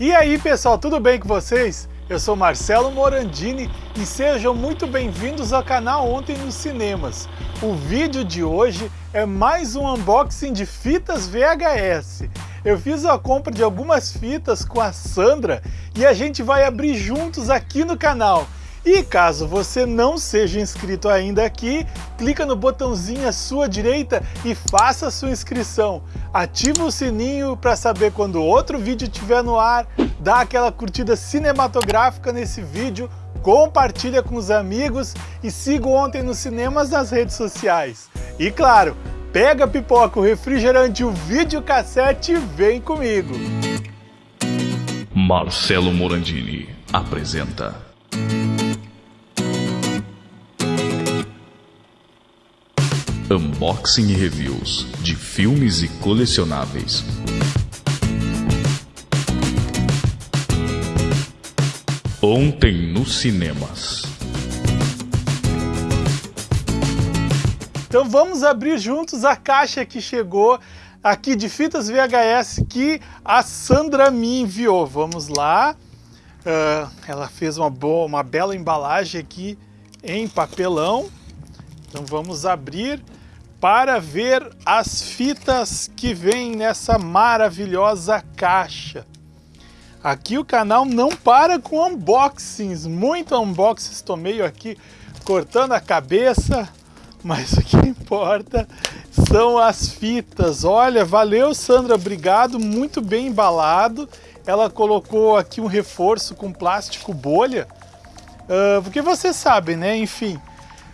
E aí pessoal, tudo bem com vocês? Eu sou Marcelo Morandini e sejam muito bem-vindos ao canal Ontem nos Cinemas. O vídeo de hoje é mais um unboxing de fitas VHS. Eu fiz a compra de algumas fitas com a Sandra e a gente vai abrir juntos aqui no canal. E caso você não seja inscrito ainda aqui, clica no botãozinho à sua direita e faça sua inscrição. Ativa o sininho para saber quando outro vídeo estiver no ar, dá aquela curtida cinematográfica nesse vídeo, compartilha com os amigos e siga Ontem nos Cinemas nas redes sociais. E claro, pega a pipoca, o refrigerante, o videocassete e vem comigo. Marcelo Morandini apresenta Unboxing e reviews de filmes e colecionáveis. Ontem nos cinemas. Então vamos abrir juntos a caixa que chegou aqui de fitas VHS que a Sandra me enviou. Vamos lá. Uh, ela fez uma boa, uma bela embalagem aqui em papelão. Então vamos abrir para ver as fitas que vêm nessa maravilhosa caixa. Aqui o canal não para com unboxings, muito unboxings, estou meio aqui cortando a cabeça, mas o que importa são as fitas. Olha, valeu Sandra, obrigado, muito bem embalado. Ela colocou aqui um reforço com plástico bolha, uh, porque vocês sabem, né, enfim,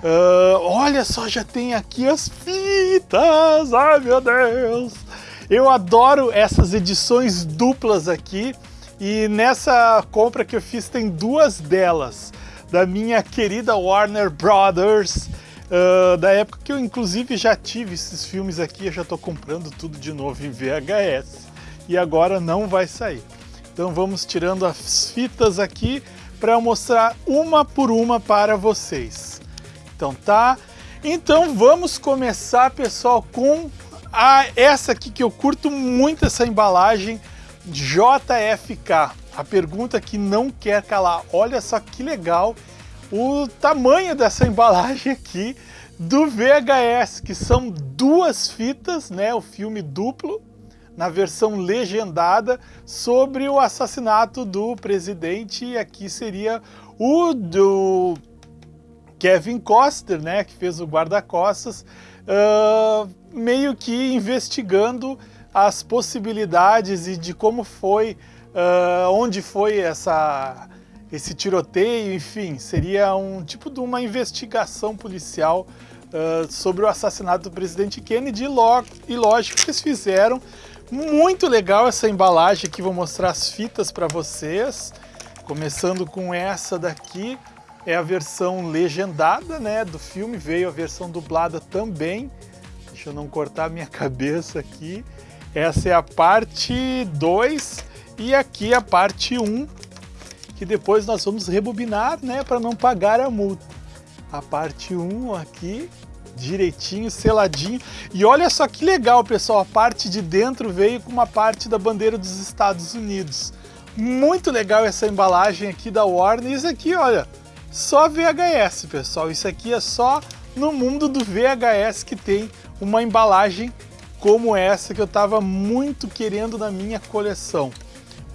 Uh, olha só, já tem aqui as fitas! Ai meu Deus! Eu adoro essas edições duplas aqui. E nessa compra que eu fiz tem duas delas. Da minha querida Warner Brothers. Uh, da época que eu inclusive já tive esses filmes aqui. Eu já estou comprando tudo de novo em VHS e agora não vai sair. Então vamos tirando as fitas aqui para mostrar uma por uma para vocês então tá? Então vamos começar, pessoal, com a, essa aqui que eu curto muito essa embalagem JFK. A pergunta que não quer calar. Olha só que legal o tamanho dessa embalagem aqui do VHS, que são duas fitas, né, o filme duplo, na versão legendada, sobre o assassinato do presidente, e aqui seria o do Kevin Costner, né, que fez o guarda-costas, uh, meio que investigando as possibilidades e de como foi, uh, onde foi essa, esse tiroteio, enfim, seria um tipo de uma investigação policial uh, sobre o assassinato do presidente Kennedy e lógico que eles fizeram. Muito legal essa embalagem aqui, vou mostrar as fitas para vocês, começando com essa daqui, é a versão legendada né, do filme, veio a versão dublada também. Deixa eu não cortar minha cabeça aqui. Essa é a parte 2 e aqui a parte 1, um, que depois nós vamos rebobinar né, para não pagar a multa. A parte 1 um aqui, direitinho, seladinho. E olha só que legal, pessoal, a parte de dentro veio com uma parte da bandeira dos Estados Unidos. Muito legal essa embalagem aqui da Warner. Isso aqui, olha, só VHS, pessoal. Isso aqui é só no mundo do VHS que tem uma embalagem como essa que eu estava muito querendo na minha coleção.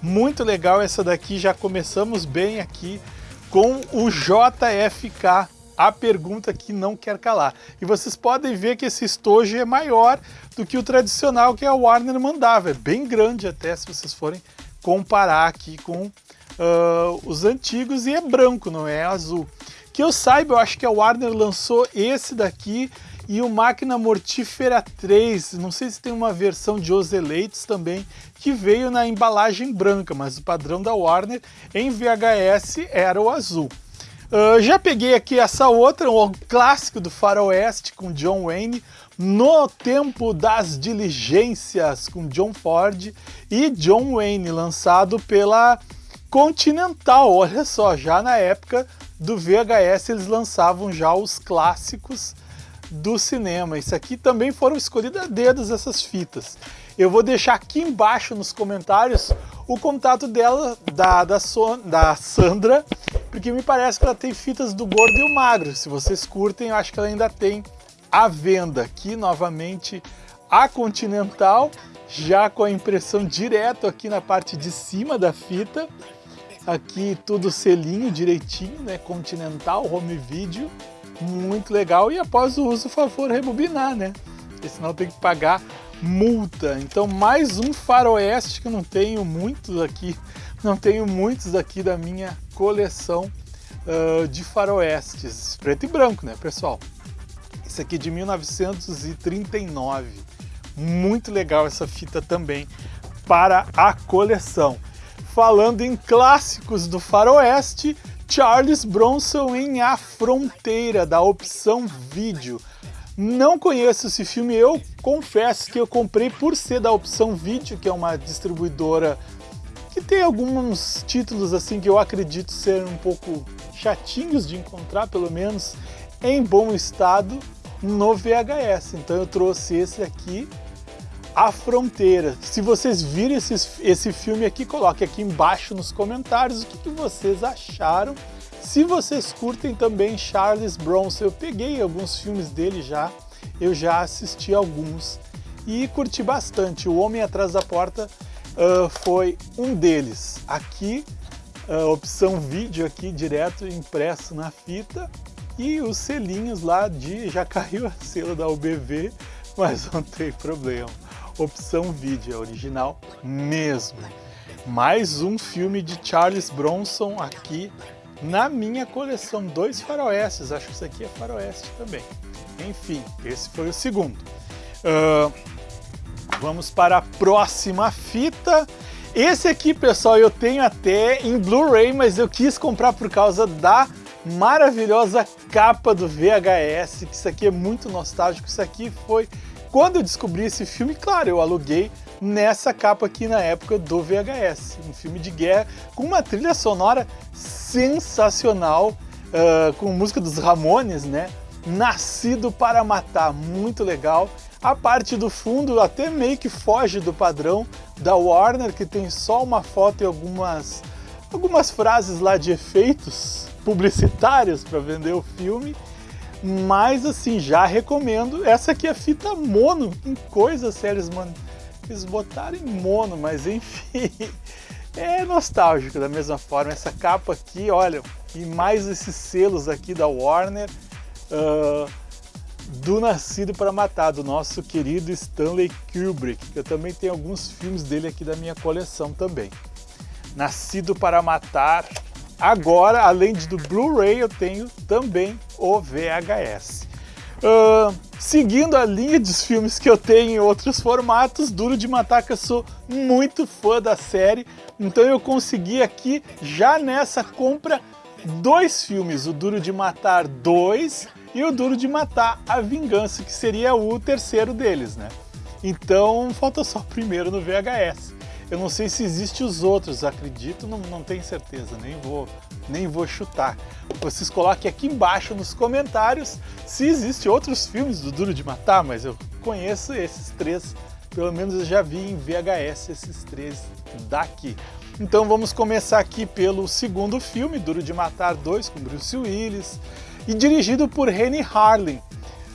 Muito legal essa daqui, já começamos bem aqui com o JFK, a pergunta que não quer calar. E vocês podem ver que esse estojo é maior do que o tradicional que a Warner mandava, é bem grande até se vocês forem comparar aqui com uh, os antigos e é branco, não é azul. Que eu saiba, eu acho que a Warner lançou esse daqui e o Máquina Mortífera 3, não sei se tem uma versão de Os Eleitos também, que veio na embalagem branca, mas o padrão da Warner em VHS era o azul. Uh, já peguei aqui essa outra, o clássico do faroeste com John Wayne, No Tempo das Diligências com John Ford e John Wayne, lançado pela Continental, olha só, já na época do VHS eles lançavam já os clássicos do cinema. Isso aqui também foram escolhidas a dedos essas fitas. Eu vou deixar aqui embaixo nos comentários o contato dela, da, da, so, da Sandra, porque me parece que ela tem fitas do Gordo e o Magro. Se vocês curtem, eu acho que ela ainda tem à venda. Aqui novamente a Continental, já com a impressão direto aqui na parte de cima da fita. Aqui tudo selinho direitinho, né? Continental, home video, muito legal. E após o uso, favor, rebobinar, né? Porque senão tem que pagar multa. Então mais um faroeste que eu não tenho muitos aqui, não tenho muitos aqui da minha coleção uh, de faroestes. Preto e branco, né, pessoal? Esse aqui de 1939. Muito legal essa fita também para a coleção. Falando em clássicos do faroeste, Charles Bronson em A Fronteira, da opção vídeo. Não conheço esse filme, eu confesso que eu comprei por ser da opção vídeo, que é uma distribuidora que tem alguns títulos assim que eu acredito ser um pouco chatinhos de encontrar, pelo menos em bom estado no VHS. Então eu trouxe esse aqui, A Fronteira. Se vocês viram esse, esse filme aqui, coloque aqui embaixo nos comentários o que, que vocês acharam se vocês curtem também Charles Bronson, eu peguei alguns filmes dele já, eu já assisti alguns e curti bastante. O Homem Atrás da Porta uh, foi um deles. Aqui, uh, opção vídeo aqui direto impresso na fita e os selinhos lá de... já caiu a selo da UBV, mas não tem problema. Opção vídeo, é original mesmo. Mais um filme de Charles Bronson aqui na minha coleção. Dois faroestes, acho que isso aqui é faroeste também. Enfim, esse foi o segundo. Uh, vamos para a próxima fita. Esse aqui, pessoal, eu tenho até em Blu-ray, mas eu quis comprar por causa da maravilhosa capa do VHS, que isso aqui é muito nostálgico. Isso aqui foi quando eu descobri esse filme, claro, eu aluguei nessa capa aqui na época do VHS, um filme de guerra com uma trilha sonora sensacional, uh, com música dos Ramones, né? Nascido para Matar, muito legal. A parte do fundo até meio que foge do padrão da Warner, que tem só uma foto e algumas, algumas frases lá de efeitos publicitários para vender o filme. Mas assim, já recomendo. Essa aqui é fita mono, em coisa séries, mano eles botaram em mono, mas enfim, é nostálgico da mesma forma. Essa capa aqui, olha, e mais esses selos aqui da Warner, uh, do Nascido para Matar, do nosso querido Stanley Kubrick, que eu também tenho alguns filmes dele aqui da minha coleção também. Nascido para Matar, agora, além do Blu-ray, eu tenho também o VHS. Uh, seguindo a linha dos filmes que eu tenho em outros formatos, Duro de Matar, que eu sou muito fã da série, então eu consegui aqui, já nessa compra, dois filmes, o Duro de Matar 2 e o Duro de Matar A Vingança, que seria o terceiro deles, né? Então falta só o primeiro no VHS. Eu não sei se existe os outros, acredito, não, não tenho certeza, nem vou, nem vou chutar. Vocês coloquem aqui embaixo nos comentários se existe outros filmes do Duro de Matar, mas eu conheço esses três, pelo menos eu já vi em VHS esses três daqui. Então vamos começar aqui pelo segundo filme, Duro de Matar 2, com Bruce Willis, e dirigido por Rennie Harlin,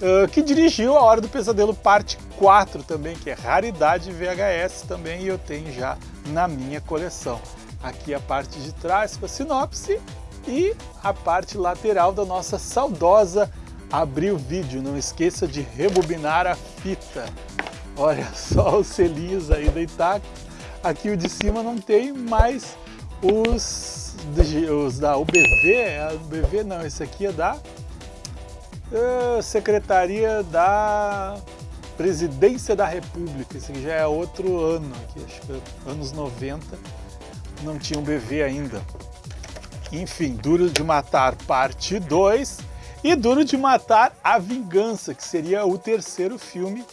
uh, que dirigiu A Hora do Pesadelo Parte 4 também, que é raridade VHS também, e eu tenho já na minha coleção. Aqui a parte de trás com a sinopse e a parte lateral da nossa saudosa Abriu o vídeo, não esqueça de rebobinar a fita. Olha só os selinhos aí da Itaco. Aqui o de cima não tem, mas os, os da UBV, a UBV não, esse aqui é da Secretaria da Presidência da República, esse aqui já é outro ano, aqui, acho que anos 90, não tinha um BV ainda. Enfim, Duro de Matar parte 2 e Duro de Matar a Vingança, que seria o terceiro filme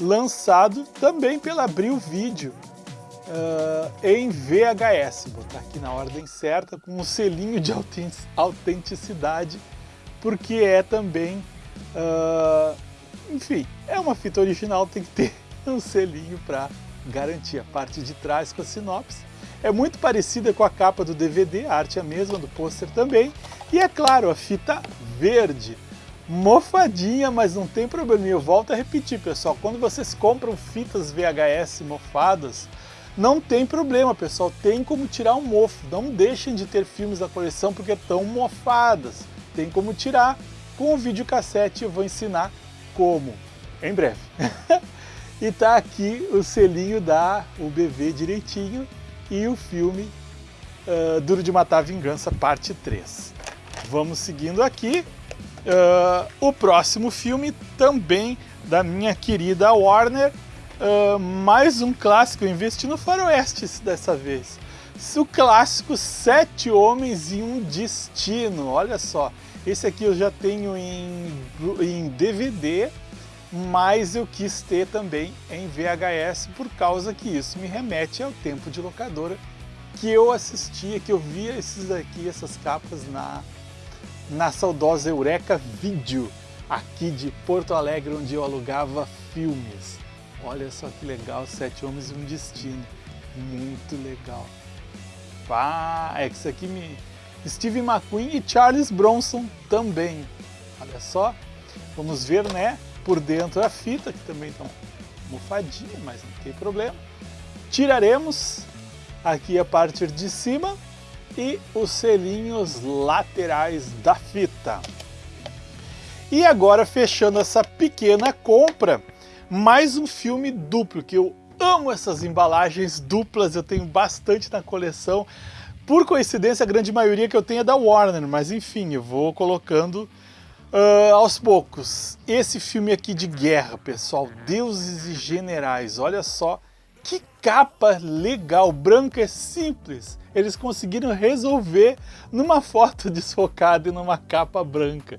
lançado também pela Abril Vídeo uh, em VHS. Vou botar aqui na ordem certa, com um selinho de autenticidade porque é também uh, enfim, é uma fita original, tem que ter um selinho para garantir a parte de trás com a sinopse. É muito parecida com a capa do DVD, a arte é a mesma, do pôster também. E é claro, a fita verde, mofadinha, mas não tem problema. Eu volto a repetir, pessoal, quando vocês compram fitas VHS mofadas, não tem problema, pessoal, tem como tirar um mofo. Não deixem de ter filmes da coleção porque estão mofadas. Tem como tirar. Com o videocassete eu vou ensinar como, em breve. e tá aqui o selinho da UBV direitinho e o filme uh, Duro de Matar Vingança, parte 3. Vamos seguindo aqui. Uh, o próximo filme também da minha querida Warner, uh, mais um clássico, investi no faroeste dessa vez. O clássico Sete Homens e um Destino, olha só. Esse aqui eu já tenho em, em DVD, mas eu quis ter também em VHS por causa que isso me remete ao tempo de locadora que eu assistia, que eu via esses aqui, essas capas na, na saudosa Eureka Video, aqui de Porto Alegre, onde eu alugava filmes. Olha só que legal, Sete Homens e um Destino. Muito legal. Ah, é que isso aqui me... Steve McQueen e Charles Bronson também. Olha só. Vamos ver, né? por dentro a fita, que também está mofadinha, mas não tem problema. Tiraremos aqui a parte de cima e os selinhos laterais da fita. E agora, fechando essa pequena compra, mais um filme duplo, que eu amo essas embalagens duplas, eu tenho bastante na coleção. Por coincidência, a grande maioria que eu tenho é da Warner, mas enfim, eu vou colocando Uh, aos poucos, esse filme aqui de guerra, pessoal, Deuses e Generais, olha só que capa legal, branca é simples. Eles conseguiram resolver numa foto desfocada e numa capa branca.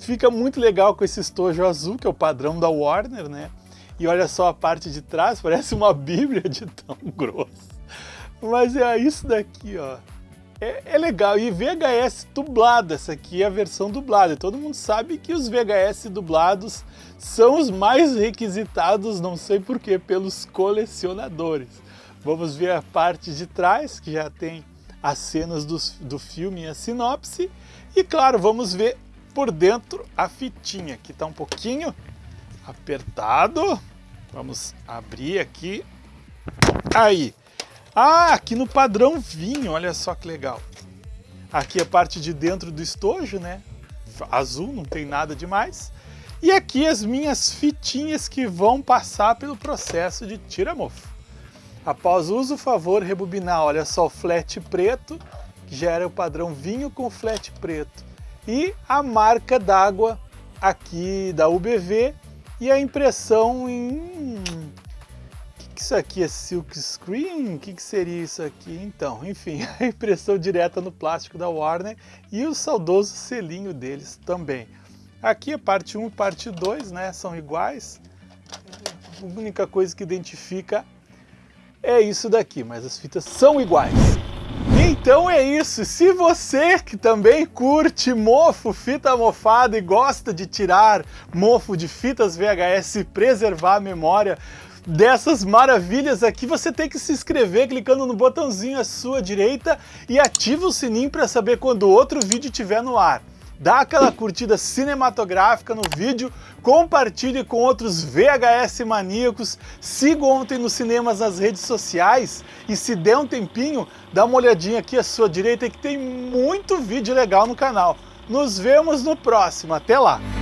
Fica muito legal com esse estojo azul, que é o padrão da Warner, né? E olha só a parte de trás, parece uma bíblia de tão grosso. Mas é isso daqui, ó é, é, legal. E VHS dublado, essa aqui é a versão dublada. Todo mundo sabe que os VHS dublados são os mais requisitados, não sei porquê, pelos colecionadores. Vamos ver a parte de trás, que já tem as cenas do, do filme e a sinopse. E claro, vamos ver por dentro a fitinha, que está um pouquinho apertado. Vamos abrir aqui. Aí, ah, aqui no padrão vinho, olha só que legal. Aqui a parte de dentro do estojo, né? Azul, não tem nada demais. E aqui as minhas fitinhas que vão passar pelo processo de tira-mofo. Após o uso, favor rebobinar, olha só o flat preto, que já era o padrão vinho com flat preto. E a marca d'água aqui da UBV e a impressão em que isso aqui é silk screen? O que, que seria isso aqui? Então, enfim, a impressão direta no plástico da Warner e o saudoso selinho deles também. Aqui a parte 1 e parte 2 né, são iguais. A única coisa que identifica é isso daqui, mas as fitas são iguais. Então é isso, se você que também curte mofo, fita mofada e gosta de tirar mofo de fitas VHS e preservar a memória, dessas maravilhas aqui, você tem que se inscrever clicando no botãozinho à sua direita e ativa o sininho para saber quando outro vídeo estiver no ar. Dá aquela curtida cinematográfica no vídeo, compartilhe com outros VHS maníacos, siga ontem nos cinemas nas redes sociais e se der um tempinho, dá uma olhadinha aqui à sua direita que tem muito vídeo legal no canal. Nos vemos no próximo, até lá!